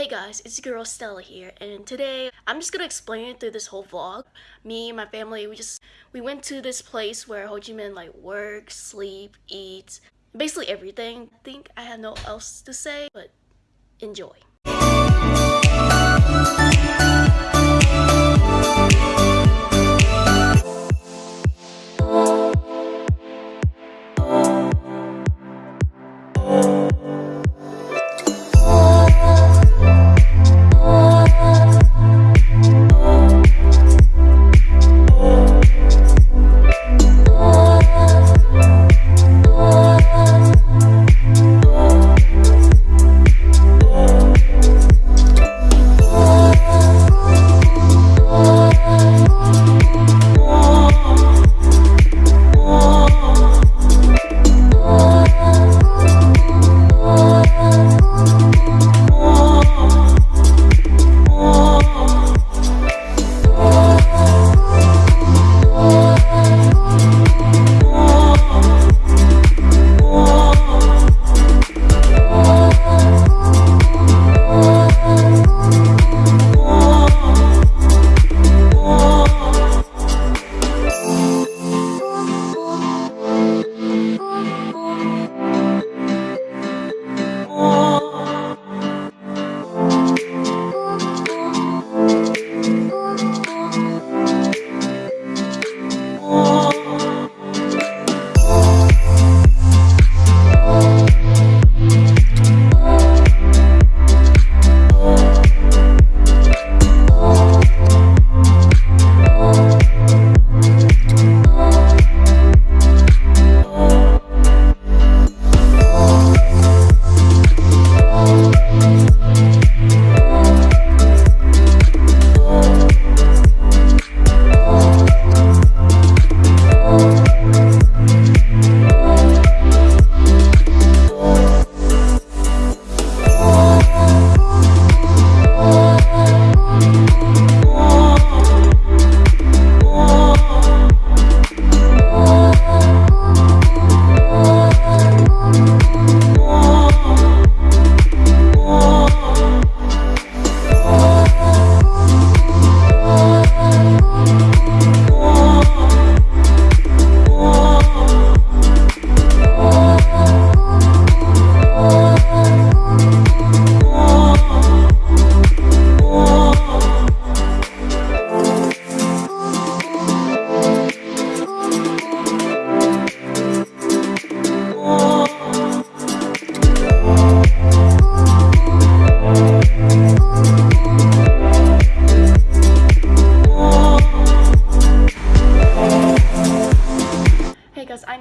Hey guys, it's your girl Stella here, and today I'm just gonna explain it through this whole vlog. Me and my family, we just we went to this place where Ho Chi Minh like works, sleep, eats, basically everything. I think I have no else to say, but enjoy.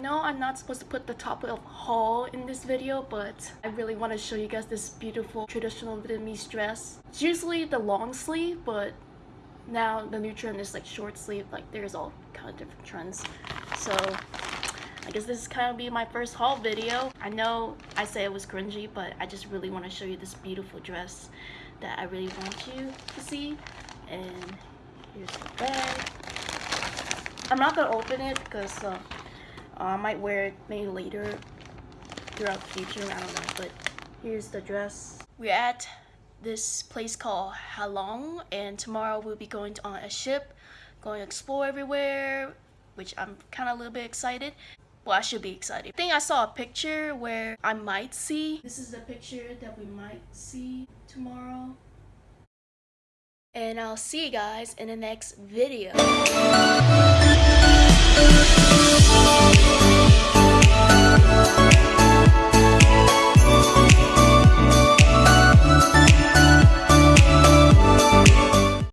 Know I'm not supposed to put the top of haul in this video, but I really want to show you guys this beautiful traditional Vietnamese dress. It's usually the long sleeve, but now the new trend is like short sleeve, like there's all kind of different trends. So I guess this is kind of be my first haul video. I know I say it was cringy, but I just really want to show you this beautiful dress that I really want you to see. And here's the bag. I'm not gonna open it because uh, uh, I might wear it maybe later throughout the future, I don't know. But here's the dress. We're at this place called Halong and tomorrow we'll be going on a ship, going to explore everywhere, which I'm kind of a little bit excited. Well, I should be excited. I think I saw a picture where I might see. This is the picture that we might see tomorrow. And I'll see you guys in the next video. We'll be right back.